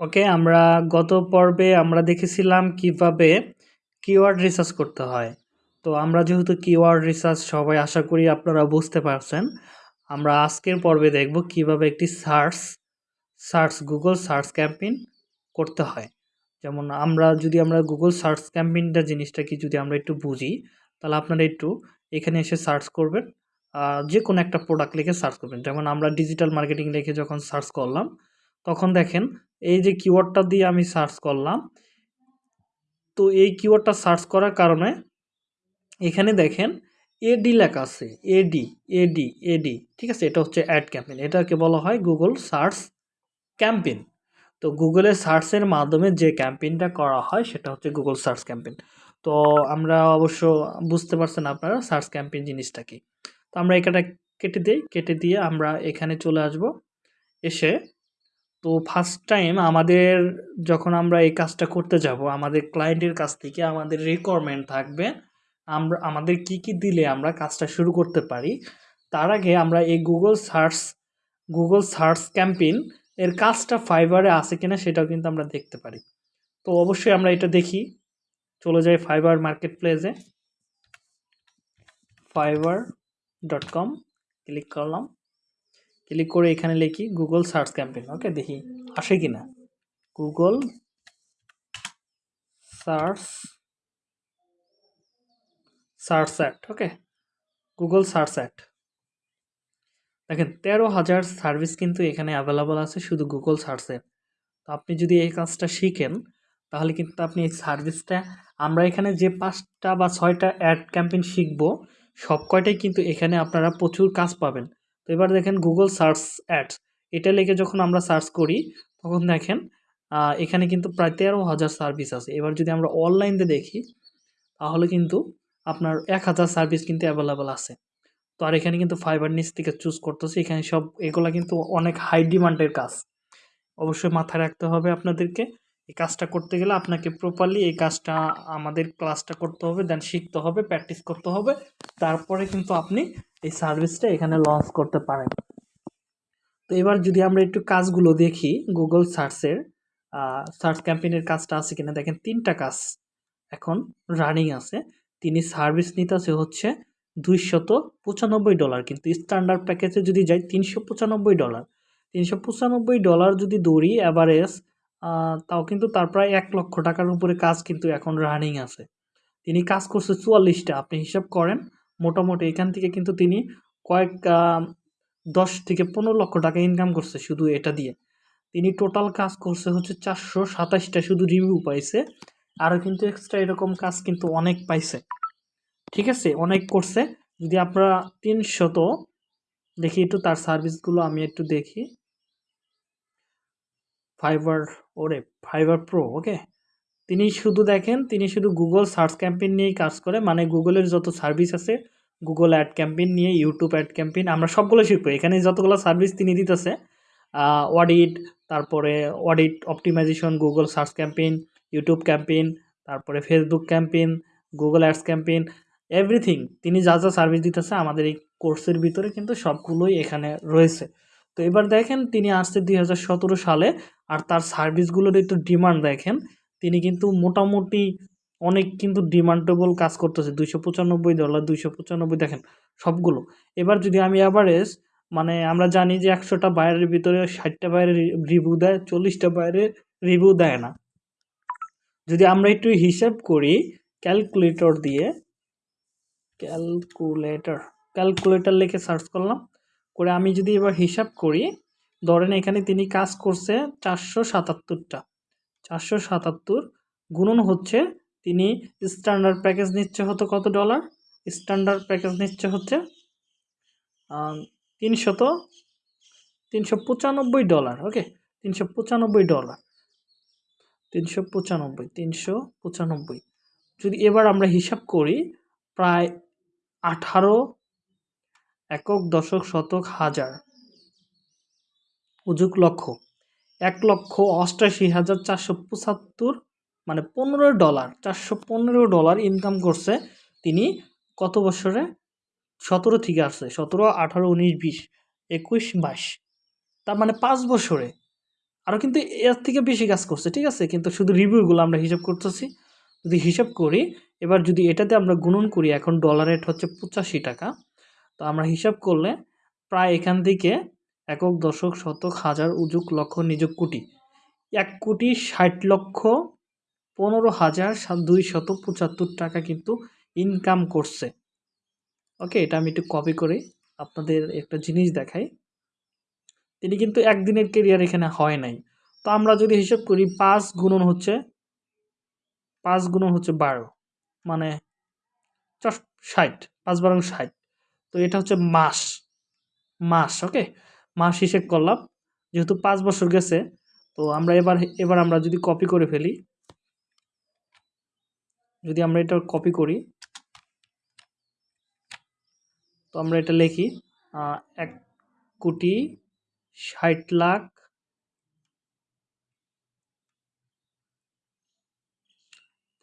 ওকে আমরা গত পর্বে আমরা দেখেছিলাম কীভাবে কিওয়ার্ড রিসার্চ করতে হয়। তো আমরা যেহেতু কিওয়ার্ড রিসার্চ সবাই আশা করি আপনারা বুঝতে পারছেন, আমরা আজকের পর্বে দেখব কীভাবে একটি search search Google search campaign করতে হয়। যেমন আমরা, যদি আমরা গুগল সার্চ ক্যাম্পেইনটা জিনিসটা কি যদি আমরা একটু বুঝি, তাহলে আপনারা একটু এখানে এসে সার্চ করবেন যে কোনো একটা প্রোডাক্ট লিখে সার্চ করবেন। যেমন আমরা ডিজিটাল মার্কেটিং লিখে যখন সার্চ করলাম, তখন দেখেন এই যে কিওয়ার্ডটা দিয়ে আমি সার্চ করলাম, তো এই কিওয়ার্ডটা সার্চ করার কারণে এখানে দেখেন এডি লেখা আছে এডি এডি এডি ঠিক আছে? এটা হচ্ছে অ্যাড ক্যাম্পেইন এটাকে বলা হয় গুগল সার্চ ক্যাম্পেইন তো গুগলে সার্চের মাধ্যমে যে ক্যাম্পেইনটা করা হয়, সেটা হচ্ছে গুগল সার্চ ক্যাম্পেইন তো আমরা অবশ্য বুঝতে পারছেন আপনারা সার্চ ক্যাম্পেইন জিনিসটা কি। তো আমরা এটা কেটে দিই, কেটে দিয়ে আমরা এখানে চলে আসব। এসে তো ফার্স্ট টাইম আমাদের যখন আমরা এই কাজটা করতে যাব, আমাদের ক্লায়েন্টের কাছ থেকে আমাদের রিকোয়ারমেন্ট থাকবে আমরা আমাদের কি কি দিলে আমরা কাজটা শুরু করতে পারি, তার আগে আমরা এই Google search Google search campaign এর কাজটা ফাইবারে আছে কিনা সেটাও কিন্তু আমরা দেখতে পারি। তো অবশ্যই আমরা এটা দেখি, চলে যাই ফাইবার মার্কেট প্লেসে ফাইবার ডট কম ক্লিক করলাম। ক্লিক করে এখানে লিখি গুগল সার্চ ক্যাম্পেইন ওকে দেখি আসে কি না Google search search ad okay Google search ad দেখেন, তেরো হাজার সার্ভিস কিন্তু এখানে অ্যাভেলেবল আছে শুধু গুগল সার্চে তো আপনি যদি এই কাজটা শিখেন, তাহলে কিন্তু আপনি এই সার্ভিসটা, আমরা এখানে যে পাঁচটা বা ছয়টা অ্যাড ক্যাম্পেইন শিখব সব কয়টাই কিন্তু এখানে আপনারা প্রচুর কাজ পাবেন। তো এবার দেখেন গুগল সার্চ অ্যাডস এটা লিখে যখন আমরা সার্চ করি, তখন দেখেন এখানে কিন্তু প্রায় তেরো হাজার সার্ভিস আছে। এবার যদি আমরা অনলাইনে দেখি, তাহলে কিন্তু আপনার এক হাজার সার্ভিস কিন্তু অ্যাভেলেবেল আছে। তো আর এখানে কিন্তু ফাইবার নিচ থেকে চুজ করতেছি, এখানে সব, এগুলা কিন্তু অনেক হাই ডিমান্ডের কাজ। অবশ্যই মাথায় রাখতে হবে আপনাদেরকে, এই কাজটা করতে গেলে আপনাকে প্রপারলি এই কাজটা, আমাদের ক্লাসটা করতে হবে দেন শিখতে হবে প্র্যাকটিস করতে হবে। তারপরে কিন্তু আপনি এই সার্ভিসটা এখানে লঞ্চ করতে পারেন। তো এবার যদি আমরা একটু কাজগুলো দেখি গুগল সার্চের সার্চ ক্যাম্পেইনের কাজটা আছে কিনা, দেখেন তিনটা কাজ এখন রানিং আছে। তিনি সার্ভিস নিতেছে হচ্ছে দুইশত পঁচানব্বই ডলার, কিন্তু স্ট্যান্ডার্ড প্যাকেজে যদি যাই তিনশো পঁচানব্বই ডলার। তিনশো পঁচানব্বই ডলার যদি দৌড়ি অ্যাভারেজ তাও কিন্তু তার প্রায় এক লক্ষ টাকার উপরে কাজ কিন্তু এখন রানিং আছে। তিনি কাজ করছে চুয়াল্লিশটা, আপনি হিসাব করেন মোটামুটি এখান থেকে কিন্তু তিনি কয়েক দশ থেকে পনেরো লক্ষ টাকা ইনকাম করছে শুধু এটা দিয়ে। তিনি টোটাল কাজ করছে হচ্ছে চারশো সাতাশটা শুধু রিভিউ পাইছে। আরও কিন্তু এক্সট্রা এরকম কাজ কিন্তু অনেক পাইছে। ঠিক আছে? অনেক করছে। যদি আপনারা তিনশত, দেখি একটু তার সার্ভিসগুলো আমি একটু দেখি। ফাইবার ওরে ফাইবার প্রো ওকে তিনি শুধু দেখেন, তিনি শুধু গুগল সার্চ ক্যাম্পেইন নিয়েই কাজ করে মানে গুগলের যত সার্ভিস আছে গুগল অ্যাড ক্যাম্পেইন নিয়ে ইউটিউব অ্যাড ক্যাম্পেইন আমরা সবগুলো শিখব। এখানে যতগুলো সার্ভিস তিনি দিতেছে অডিট তারপরে audit optimisation Google search campaign YouTube campaign তারপরে Facebook campaign Google ads campaign everything তিনি যা যা সার্ভিস দিতেছে আমাদের এই কোর্সের ভিতরে কিন্তু সবগুলোই এখানে রয়েছে। তো এবার দেখেন, তিনি আসছে দুই হাজার সতেরো সালে, আর তার সার্ভিসগুলোর একটু ডিমান্ড দেখেন। তিনি কিন্তু মোটামুটি অনেক কিন্তু ডিমান্ডেবল কাজ করতেছে। দুইশো পঁচানব্বই ডলার, দুইশো পঁচানব্বই দেখেন সবগুলো। এবার যদি আমি অ্যাভারেজ মানে আমরা জানি যে একশোটা বাইরের ভিতরে ষাটটা বাইরে রিভিউ দেয়, চল্লিশটা বাইরে রিভিউ দেয় না। যদি আমরা একটু হিসাব করি ক্যালকুলেটর দিয়ে ক্যালকুলেটর ক্যালকুলেটর লিখে সার্চ করলাম। করে আমি যদি এবার হিসাব করি, ধরেন এখানে তিনি কাজ করছে চারশো সাতাত্তরটা। চারশো সাতাত্তর। গুণন হচ্ছে, তিনি স্ট্যান্ডার্ড প্যাকেজ নিচ্ছে হতো কত ডলার স্ট্যান্ডার্ড প্যাকেজ নিচ্ছে হচ্ছে তিনশত, তিনশো পঁচানব্বই ডলার ওকে তিনশো পঁচানব্বই ডলার তিনশো পঁচানব্বই তিনশো পঁচানব্বই। যদি এবার আমরা হিসাব করি, প্রায় আঠারো একক দশক শতক হাজার। উজুক লক্ষ এক লক্ষ অষ্টাশি হাজার চারশো পঁচাত্তর মানে পনেরো ডলার, চারশো পনেরো ডলার ইনকাম করছে তিনি কত বছরে? সতেরো থেকে আসছে, সতেরো, আঠারো, উনিশ, বিশ, একুশ বাইশ তার মানে পাঁচ বছরে। আরও কিন্তু এর থেকে বেশি কাজ করছে, ঠিক আছে? কিন্তু শুধু রিভিউগুলো আমরা হিসাব করতেছি। যদি হিসাব করি, এবার যদি এটাতে আমরা গুণন করি, এখন ডলার রেট হচ্ছে পঁচাশি টাকা, তো আমরা হিসাব করলে প্রায় এখান থেকে একক দশক শতক হাজার উজুক লক্ষ নিযুক কোটি। এক কোটি ষাট লক্ষ পনেরো হাজার দুই শত পঁচাত্তর টাকা কিন্তু ইনকাম করছে। ওকে এটা আমি একটু কপি করে আপনাদের একটা জিনিস দেখাই। তিনি কিন্তু একদিনের কেরিয়ার এখানে হয় নাই। তো আমরা যদি হিসাব করি, পাঁচ গুণন হচ্ছে, পাঁচ গুণন হচ্ছে বারো। মানে ষাট, পাঁচ বারো ষাট। তো এটা হচ্ছে মাস। মাস ওকে মাস হিসেব করলাম, যেহেতু পাঁচ বছর গেছে, তো আমরা এবার এবার আমরা যদি কপি করে ফেলি, যদি আমরা এটা কপি করি, তো আমরা এটা লিখি এক কোটি ষাট লাখ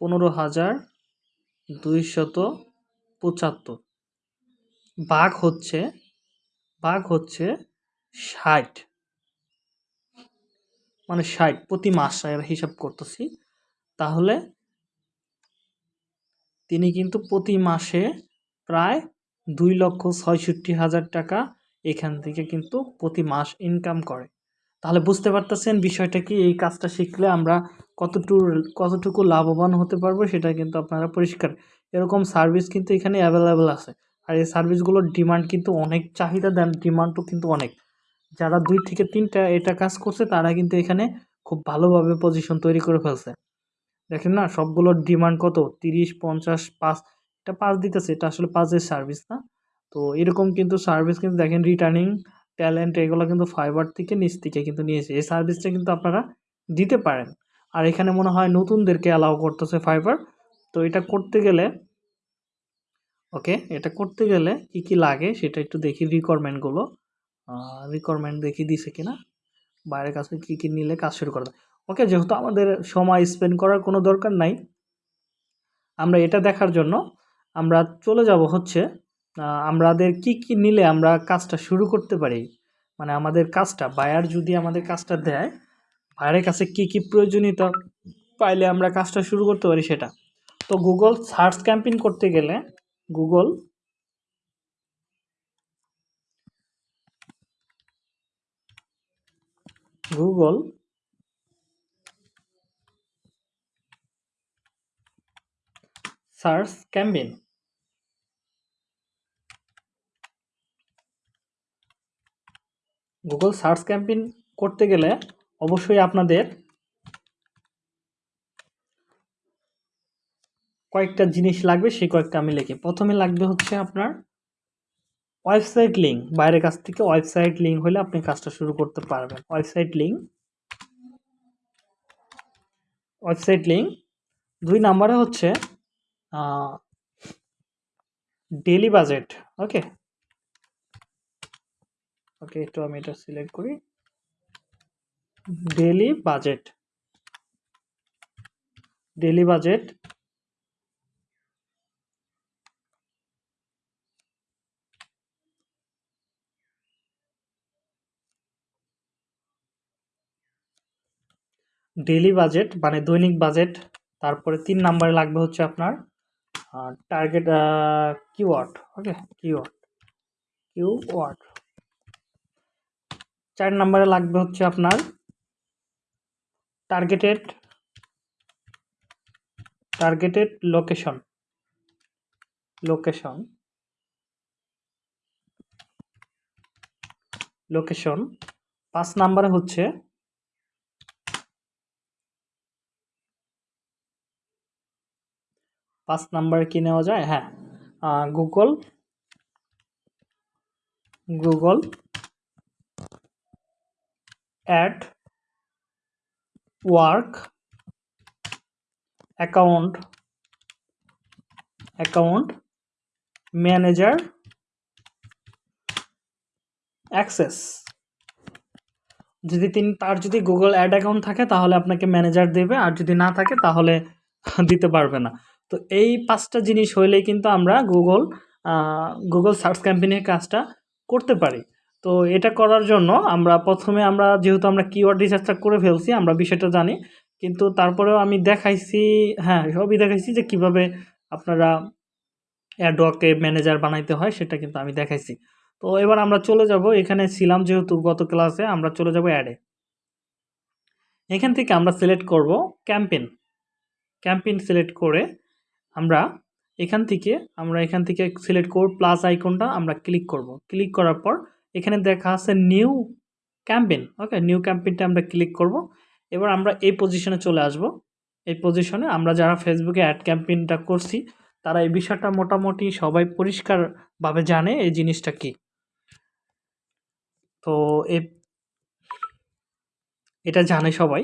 পনেরো হাজার দুইশত পঁচাত্তর। বাঘ হচ্ছে বাঘ হচ্ছে ষাট। মানে ষাট প্রতি মাস হিসাব করতেছি। তাহলে তিনি কিন্তু প্রতি মাসে প্রায় দুই লক্ষ ছয়ষট্টি হাজার টাকা এখান থেকে কিন্তু প্রতি মাস ইনকাম করে। তাহলে বুঝতে পারতেছেন বিষয়টা কি? এই কাজটা শিখলে আমরা কতটুকু কতটুকু লাভবান হতে পারব সেটা কিন্তু আপনারা পরিষ্কার। এরকম সার্ভিস কিন্তু এখানে অ্যাভেলেবেল আছে। আর এই সার্ভিসগুলোর ডিমান্ড কিন্তু অনেক, চাহিদা দেন ডিমান্ডও কিন্তু অনেক। যারা দুই থেকে তিনটা এটা কাজ করছে, তারা কিন্তু এখানে খুব ভালোভাবে পজিশন তৈরি করে ফেলছে। দেখেন না, সবগুলোর ডিমান্ড কত? তিরিশ, পঞ্চাশ, পাঁচ, এটা পাঁচ দিতেছে, এটা আসলে পাঁচের সার্ভিস না। তো এরকম কিন্তু সার্ভিস কিন্তু দেখেন রিটার্নিং ট্যালেন্ট এগুলো কিন্তু ফাইবার থেকে নিচ থেকে কিন্তু নিয়েছে এই সার্ভিসটা কিন্তু আপনারা দিতে পারেন। আর এখানে মনে হয় নতুনদেরকে অ্যালাউ করতেছে ফাইবার তো এটা করতে গেলে ওকে এটা করতে গেলে কি কি লাগে সেটা একটু দেখি রিকোয়ারমেন্টগুলো রিকোয়ারমেন্ট দেখি দিছে কিনা? বাইরের কাছে কী কী নিলে কাজ শুরু করবে ওকে যেহেতু আমাদের সময় স্পেন্ড করার কোনো দরকার নাই, আমরা এটা দেখার জন্য আমরা চলে যাব হচ্ছে আমাদের কি কি নিলে আমরা কাজটা শুরু করতে পারি? মানে আমাদের কাজটা বায়ার যদি আমাদের কাজটা দেয় বায়ারের কাছে কি কি প্রয়োজনীয়তা পাইলে আমরা কাজটা শুরু করতে পারি সেটা? তো গুগল সার্চ ক্যাম্পিং করতে গেলে Google Google search campaign Google search campaign করতে গেলে অবশ্যই আপনাদের কয়েকটা জিনিস লাগবে, সেই কয়েকটা আমি লিখি। প্রথমে লাগবে হচ্ছে আপনার ওয়েবসাইট লিঙ্ক বাইরের কাছ থেকে ওয়েবসাইট লিঙ্ক হলে আপনি কাজটা শুরু করতে পারবেন। ওয়েবসাইট লিঙ্ক ওয়েবসাইট লিঙ্ক দুই নাম্বারে হচ্ছে ডেলি বাজেট, ওকে? ওকে, একটু আমি এটা সিলেক্ট করি। Daily budget daily budget daily budget মানে দৈনিক বাজেট, তারপরে তিন নাম্বারে লাগবে হচ্ছে আপনার target keyword okay keyword keyword চার নাম্বারে লাগবে হচ্ছে আপনার targeted targeted location location location পাঁচ নাম্বারে হচ্ছে পাঁচ নাম্বারে কি নেওয়া যায়? হ্যাঁ Google Google ad work account account manager access যদি তিনি তার যদি গুগল অ্যাড অ্যাকাউন্ট থাকে, তাহলে আপনাকে ম্যানেজার দেবে, আর যদি না থাকে, তাহলে দিতে পারবে না। তো এই পাঁচটা জিনিস হইলেই কিন্তু আমরা গুগল গুগল সার্চ ক্যাম্পেইনের কাজটা করতে পারি। তো এটা করার জন্য আমরা প্রথমে আমরা যেহেতু আমরা কিওয়ার্ড রিসার্চটা করে ফেলছি, আমরা বিষয়টা জানি। কিন্তু তারপরেও আমি দেখাইছি হ্যাঁ সবই দেখাইছি যে কীভাবে আপনারা অ্যাডওয়ার্কে ম্যানেজার বানাইতে হয়, সেটা কিন্তু আমি দেখাইছি। তো এবার আমরা চলে যাব, এখানে ছিলাম যেহেতু গত ক্লাসে, আমরা চলে যাব অ্যাডে। এখান থেকে আমরা সিলেক্ট করব ক্যাম্পেন ক্যাম্পেন সিলেক্ট করে আমরা এখান থেকে, আমরা এখান থেকে সিলেক্ট করব প্লাস আইকনটা আমরা ক্লিক করব। ক্লিক করার পর এখানে দেখা আছে নিউ ক্যাম্পেন ওকে নিউ ক্যাম্পেনটা আমরা ক্লিক করব। এবার আমরা এই পজিশনে চলে আসব। এই পজিশনে আমরা যারা ফেসবুকে অ্যাড ক্যাম্পেনটা করছি, তারা এই বিষয়টা মোটামুটি সবাই পরিষ্কারভাবে জানে এই জিনিসটা কি। তো এটা জানে সবাই।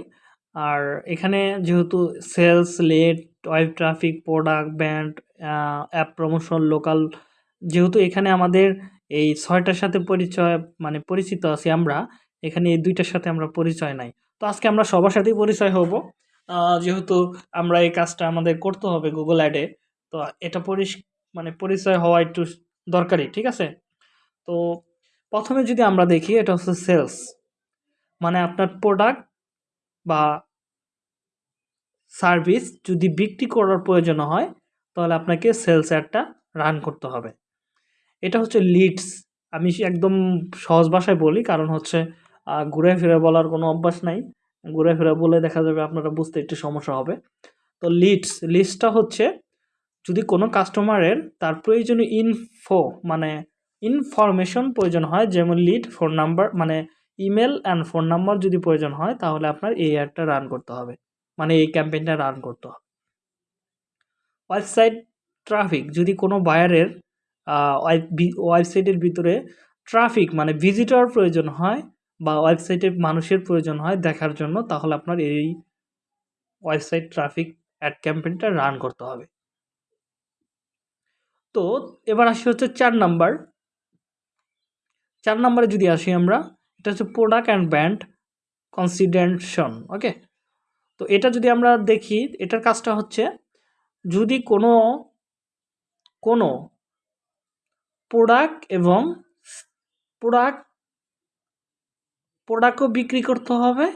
আর এখানে যেহেতু sales lead web traffic product brand app promotion local যেহেতু এখানে আমাদের এই ছয়টার সাথে পরিচয় মানে পরিচিত আছি আমরা, এখানে এই দুইটার সাথে আমরা পরিচয় নাই। তো আজকে আমরা সবার সাথেই পরিচয় হব। যেহেতু আমরা এই কাজটা আমাদের করতে হবে গুগল অ্যাডে তো এটা পরিস মানে পরিচয় হওয়া একটু দরকারি ঠিক আছে? তো প্রথমে যদি আমরা দেখি, এটা হচ্ছে সেলস মানে আপনার প্রোডাক্ট বা সার্ভিস যদি বিক্রি করার প্রয়োজন হয়, তাহলে আপনাকে সেলস অ্যাডটা রান করতে হবে। এটা হচ্ছে লিডস। আমি একদম সহজ ভাষায় বলি, কারণ হচ্ছে ঘুরে ফিরে বলার কোনো অভ্যাস নাই। ঘুরে ফিরে বলে দেখা যাবে আপনারা বুঝতে একটু সমস্যা হবে। তো লিডস লিস্টটা হচ্ছে, যদি কোনো কাস্টমারের তার প্রয়োজনীয় ইনফো মানে ইনফরমেশন প্রয়োজন হয়, যেমন লিড ফোন নাম্বার মানে ইমেল অ্যান্ড ফোন নাম্বার যদি প্রয়োজন হয়, তাহলে আপনার এই অ্যাডটা রান করতে হবে। মানে এই ক্যাম্পেইনটা রান করতে। হবে ওয়েবসাইট ট্রাফিক যদি কোনো বায়ারের ওয়েবসাইটের ভিতরে ট্রাফিক মানে ভিজিটর প্রয়োজন হয় বা ওয়েবসাইটে মানুষের প্রয়োজন হয় দেখার জন্য, তাহলে আপনার এই ওয়েবসাইট ট্রাফিক অ্যাড ক্যাম্পেইনটা রান করতে হবে। তো, এবার আসি হচ্ছে চার নাম্বার চার নাম্বারে যদি আসি আমরা, এটা হচ্ছে product and brand consideration okay তো এটা যদি আমরা দেখি, এটার কাজটা হচ্ছে যদি কোনো কোনো প্রোডাক্ট এবং প্রোডাক্ট প্রোডাক্টও বিক্রি করতে হবে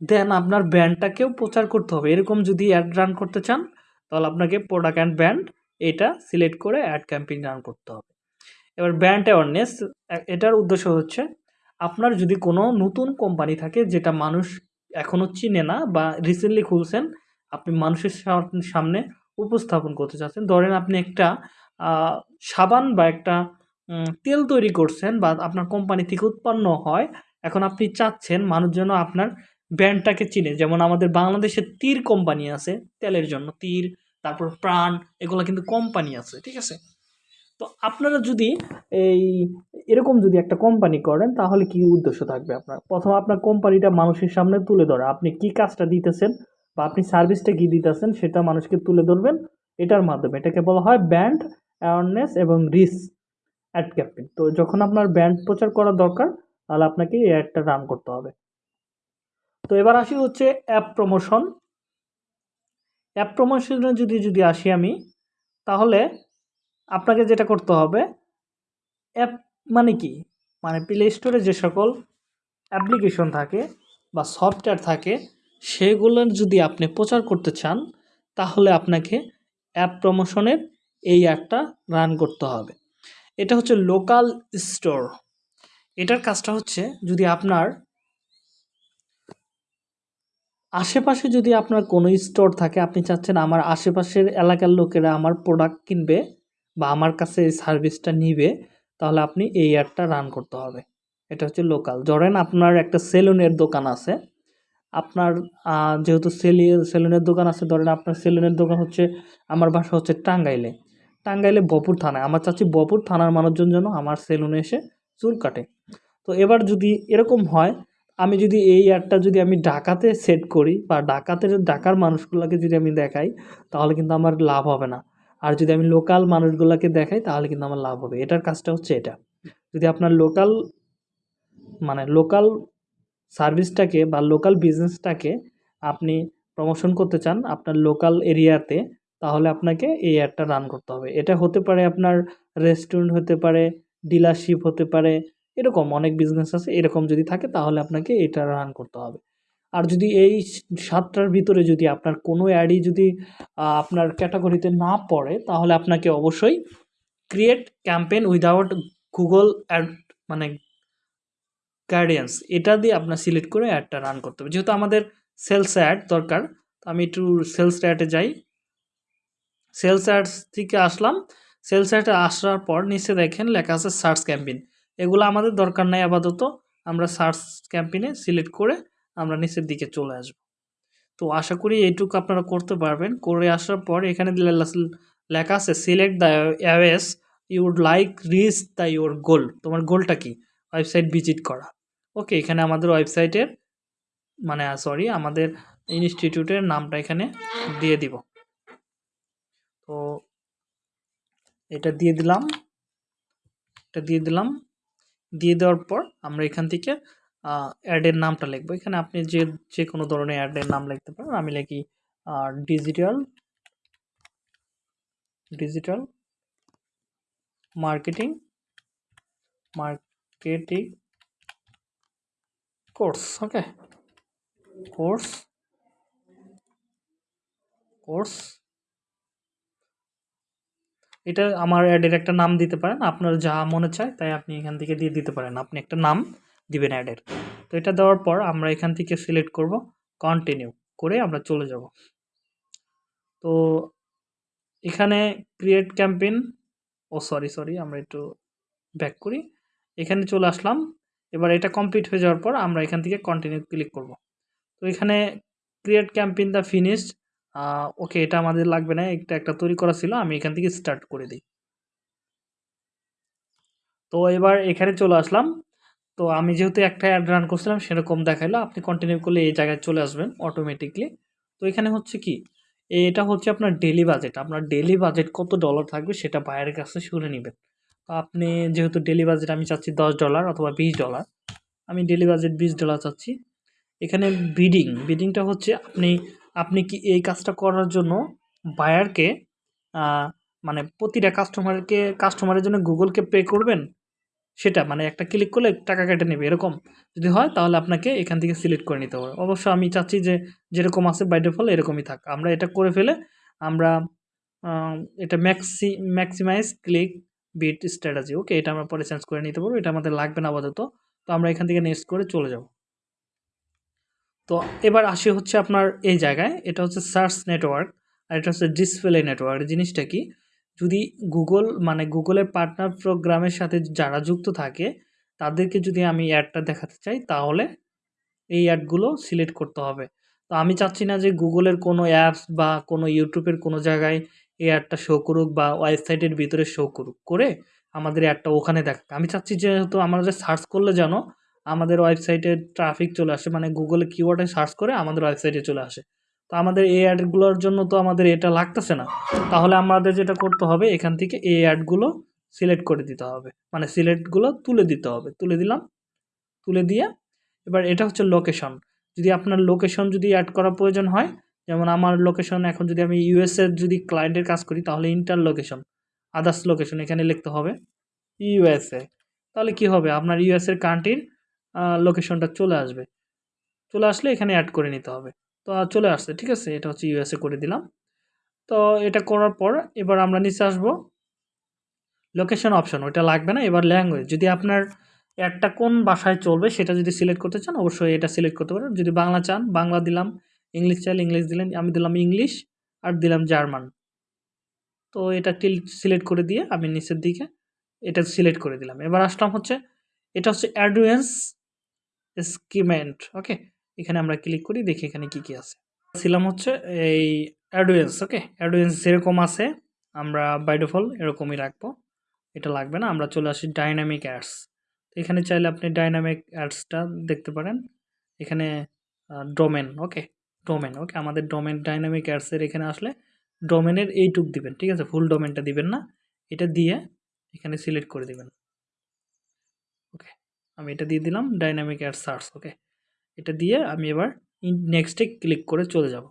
দেন আপনার ব্র্যান্ডটাকেও প্রচার করতে হবে। এরকম যদি অ্যাড রান করতে চান, তাহলে আপনাকে প্রোডাক্ট অ্যান্ড ব্র্যান্ড এটা সিলেক্ট করে অ্যাড ক্যাম্পেইন রান করতে হবে। এবার ব্র্যান্ড অ্যাওয়ারনেস এটার উদ্দেশ্য হচ্ছে, আপনার যদি কোনো নতুন কোম্পানি থাকে যেটা মানুষ এখনও চিনে না বা রিসেন্টলি খুলছেন, আপনি মানুষের সামনে উপস্থাপন করতে চাচ্ছেন। ধরেন আপনি একটা সাবান বা একটা তেল তৈরি করছেন বা আপনার কোম্পানি থেকে উৎপন্ন হয়, এখন আপনি চাচ্ছেন মানুষ যেন আপনার ব্র্যান্ডটাকে চিনে। যেমন আমাদের বাংলাদেশে তীর কোম্পানি আছে, তেলের জন্য তীর, তারপর প্রাণ, এগুলো কিন্তু কোম্পানি আছে, ঠিক আছে? তো আপনারা যদি এই, এরকম যদি একটা কোম্পানি করেন, তাহলে কি উদ্দেশ্য থাকবে আপনার? প্রথম আপনার কোম্পানিটা মানুষের সামনে তুলে ধরা। আপনি কি কাজটা দিতেছেন বা আপনি সার্ভিসটা কী দিতেছেন, সেটা মানুষকে তুলে ধরবেন। এটার মাধ্যমে এটাকে বলা হয় ব্র্যান্ড অ্যাওয়ারনেস এবং রিস অ্যাড ক্যাম্পেইন তো যখন আপনার ব্র্যান্ড প্রচার করা দরকার, তাহলে আপনাকে এই অ্যাডটা রান করতে হবে। তো এবার আসি হচ্ছে অ্যাপ প্রমোশন অ্যাপ প্রমোশনে যদি যদি আসি আমি, তাহলে আপনাকে যেটা করতে হবে, অ্যাপ মানে কি? মানে প্লে স্টোরে যে সকল অ্যাপ্লিকেশন থাকে বা সফটওয়্যার থাকে, সেগুলোর যদি আপনি প্রচার করতে চান, তাহলে আপনাকে অ্যাপ প্রমোশনের এই অ্যাপটা রান করতে হবে। এটা হচ্ছে লোকাল স্টোর এটার কাজটা হচ্ছে যদি আপনার আশেপাশে যদি আপনার কোনো স্টোর থাকে, আপনি চাচ্ছেন আমার আশেপাশের এলাকার লোকেরা আমার প্রোডাক্ট কিনবে বা আমার কাছে এই সার্ভিসটা নিবে, তাহলে আপনি এই অ্যাডটা রান করতে হবে। এটা হচ্ছে লোকাল ধরেন আপনার একটা সেলুনের দোকান আছে। আপনার যেহেতু সেলি, সেলুনের দোকান আছে, ধরেন আপনার সেলুনের দোকান হচ্ছে, আমার বাসা হচ্ছে টাঙ্গাইলে। টাঙ্গাইলে বপুর থানায় আমার চাচ্ছি বপুর থানার মানুষজন যেন আমার সেলুনে এসে চুল কাটে। তো এবার যদি এরকম হয়, আমি যদি এই অ্যাডটা যদি আমি ঢাকাতে সেট করি বা ঢাকাতে, ঢাকার মানুষগুলোকে যদি আমি দেখাই, তাহলে কিন্তু আমার লাভ হবে না। আর যদি আমি লোকাল মানুষগুলোকে দেখাই, তাহলে কিন্তু আমার লাভ হবে। এটার কাজটা হচ্ছে এটা। যদি আপনার লোকাল মানে লোকাল সার্ভিসটাকে বা লোকাল বিজনেসটাকে আপনি প্রমোশন করতে চান আপনার লোকাল এরিয়াতে তাহলে আপনাকে এই অ্যাডটা রান করতে হবে। এটা হতে পারে আপনার রেস্টুরেন্ট হতে পারে ডিলারশিপ হতে পারে এরকম অনেক বিজনেস আছে। এরকম যদি থাকে, তাহলে আপনাকে এটা রান করতে হবে। আর যদি এই সাতটার ভিতরে যদি আপনার কোনো অ্যাডই যদি আপনার ক্যাটাগরিতে না পড়ে, তাহলে আপনাকে অবশ্যই create campaign without Google ad মানে গাইডেন্স এটা দিয়ে আপনার সিলেক্ট করে অ্যাডটা রান করতে হবে। যেহেতু আমাদের সেলস অ্যাড দরকার, তো আমি একটু সেলস অ্যাডে যাই। সেলস অ্যাডস থেকে আসলাম। সেলস অ্যাডে আসার পর নিচে দেখেন লেখা আছে সার্চ ক্যাম্পেইন এগুলো আমাদের দরকার নাই আপাতত। আমরা সার্চ ক্যাম্পেইনে সিলেক্ট করে আমরা নিচের দিকে চলে আসব। তো আশা করি এইটুকু আপনারা করতে পারবেন। করে আসার পর এখানে লেখা আছে select the always you would like reach the your goal তোমার গোলটা কি? ওয়েবসাইট ভিজিট করা। ওকে এখানে আমাদের ওয়েবসাইটের মানে সরি আমাদের ইনস্টিটিউটের নামটা এখানে দিয়ে দিব। তো এটা দিয়ে দিলাম। এটা দিয়ে দিলাম। দিয়ে দেওয়ার পর আমরা এখান থেকে অ্যাডের নামটা লিখব। এখানে আপনি যে যে কোনো ধরনের অ্যাডের নাম লিখতে পারেন। আমি লিখি digital digital marketing marketing course okay course course এটা আমার অ্যাডের একটা নাম দিতে পারেন। আপনার যা মনে চায়, তাই আপনি এখান থেকে দিয়ে দিতে পারেন। আপনি একটা নাম দিবেন অ্যাডের তো এটা দেওয়ার পর আমরা এখান থেকে সিলেক্ট করব কন্টিনিউ করে আমরা চলে যাব। তো এখানে ক্রিয়েট ক্যাম্পেইন ও সরি সরি আমরা একটু ব্যাক করি। এখানে চলে আসলাম। এবার এটা কমপ্লিট হয়ে যাওয়ার পর আমরা এখান থেকে কন্টিনিউ ক্লিক করব। তো এখানে create campaign the finished okay এটা আমাদের লাগবে না একটা একটা তৈরি করা ছিল, আমি এখান থেকে স্টার্ট করে দিই। তো এবার এখানে চলে আসলাম। তো আমি যেহেতু একটা অ্যাড রান করছিলাম, সেরকম দেখাইলো। আপনি কন্টিনিউ করলে এই জায়গায় চলে আসবেন অটোমেটিকলি তো এখানে হচ্ছে কি, এটা হচ্ছে আপনার ডেলি বাজেট আপনার ডেলি বাজেট কত ডলার থাকবে সেটা বাইরের কাছে শুনে নেবেন। তো আপনি যেহেতু ডেলি বাজেট আমি চাচ্ছি দশ ডলার অথবা বিশ ডলার আমি ডেলি বাজেট বিশ ডলার চাচ্ছি। এখানে বিডিং বিডিংটা হচ্ছে আপনি আপনি কি এই কাজটা করার জন্য বায়ারকে মানে প্রতিটা কাস্টমারকে কাস্টমারের জন্য গুগলকে পে করবেন? সেটা মানে একটা ক্লিক করলে টাকা কেটে নেবে, এরকম। যদি হয়, তাহলে আপনাকে এখান থেকে সিলেক্ট করে নিতে হবে। অবশ্য আমি চাচ্ছি যে, যেরকম আছে বাই ডিফল্ট এরকমই থাক। আমরা এটা করে ফেলে আমরা এটা maxi maximise click bid strategy okay এটা আমরা পরে চেঞ্জ করে নিতে পারব। এটা আমাদের লাগবে না আপাতত। তো আমরা এখান থেকে নেক্সট করে চলে যাব। তো এবার আসি হচ্ছে আপনার এই জায়গায়। এটা হচ্ছে সার্চ নেটওয়ার্ক আর এটা হচ্ছে ডিসপ্লে নেটওয়ার্ক জিনিসটা কি? যদি গুগল মানে গুগলের পার্টনার প্রোগ্রামের সাথে যারা যুক্ত থাকে, তাদেরকে যদি আমি অ্যাডটা দেখাতে চাই, তাহলে এই অ্যাডগুলো সিলেক্ট করতে হবে। তো আমি চাচ্ছি না যে গুগলের কোনো অ্যাপস বা কোনো ইউটিউবের কোনো জায়গায় এই অ্যাডটা শো করুক বা ওয়েবসাইটের ভিতরে শো করুক, করে আমাদের অ্যাডটা ওখানে দেখ আমি চাচ্ছি যেহেতু আমাদের সার্চ করলে যেন আমাদের ওয়েবসাইটে ট্রাফিক চলে আসে মানে গুগলে কিওয়ার্ডে সার্চ করে আমাদের ওয়েবসাইটে চলে আসে। তো আমাদের এই অ্যাডগুলোর জন্য তো আমাদের এটা লাগতেছে না। তাহলে আমাদের যেটা করতে হবে, এখান থেকে এই অ্যাডগুলো সিলেক্ট করে দিতে হবে। মানে সিলেক্টগুলো তুলে দিতে হবে। তুলে দিলাম। তুলে দিয়ে এবার এটা হচ্ছে লোকেশন যদি আপনার লোকেশন যদি অ্যাড করা প্রয়োজন হয়, যেমন আমার লোকেশন এখন যদি আমি ইউএসএর যদি ক্লায়েন্টের কাজ করি, তাহলে ইন্টার লোকেশন আদার্স লোকেশন এখানে লিখতে হবে ইউএসএ তাহলে কি হবে? আপনার ইউএসএর কান্ট্রির লোকেশনটা চলে আসবে। চলে আসলে এখানে অ্যাড করে নিতে হবে। তো চলে আসছে, ঠিক আছে? এটা হচ্ছে ইউএসএ করে দিলাম। তো এটা করার পর এবার আমরা নিচে আসব। লোকেশন অপশন ওটা লাগবে না। এবার ল্যাঙ্গুয়েজ যদি আপনার অ্যাডটা কোন ভাষায় চলবে সেটা যদি সিলেক্ট করতে চান, অবশ্যই এটা সিলেক্ট করতে পারেন। যদি বাংলা চান, বাংলা দিলাম ইংলিশ চাইলে ইংলিশ দিলেন, আমি দিলাম ইংলিশ আর দিলাম জার্মান তো এটা টিল সিলেক্ট করে দিয়ে আমি নিচের দিকে এটা সিলেক্ট করে দিলাম। এবার আসলাম হচ্ছে, এটা হচ্ছে অ্যাডভেন্স স্কিমেন্ট ওকে এখানে আমরা ক্লিক করি, দেখি এখানে কি কি আছে। ছিলাম হচ্ছে এই অ্যাডভেন্স ওকে অ্যাডভেন্স যেরকম আছে, আমরা বাই ডিফল্ট এরকমই রাখব। এটা লাগবে না, আমরা চলে আসি ডাইনামিক অ্যাডস এখানে চাইলে আপনি ডাইনামিক অ্যাডসটা দেখতে পারেন। এখানে ডোমেন ওকে ডোমেন ওকে আমাদের ডোমেন ডাইনামিক অ্যাডসের এখানে আসলে ডোমেনের এইটুক দিবেন, ঠিক আছে? ফুল ডোমেনটা দিবেন না। এটা দিয়ে এখানে সিলেক্ট করে দিবেন। ওকে আমি এটা দিয়ে দিলাম ডাইনামিক অ্যাড সার্চ ওকে এটা দিয়ে আমি এবার নেক্সটে ক্লিক করে চলে যাব।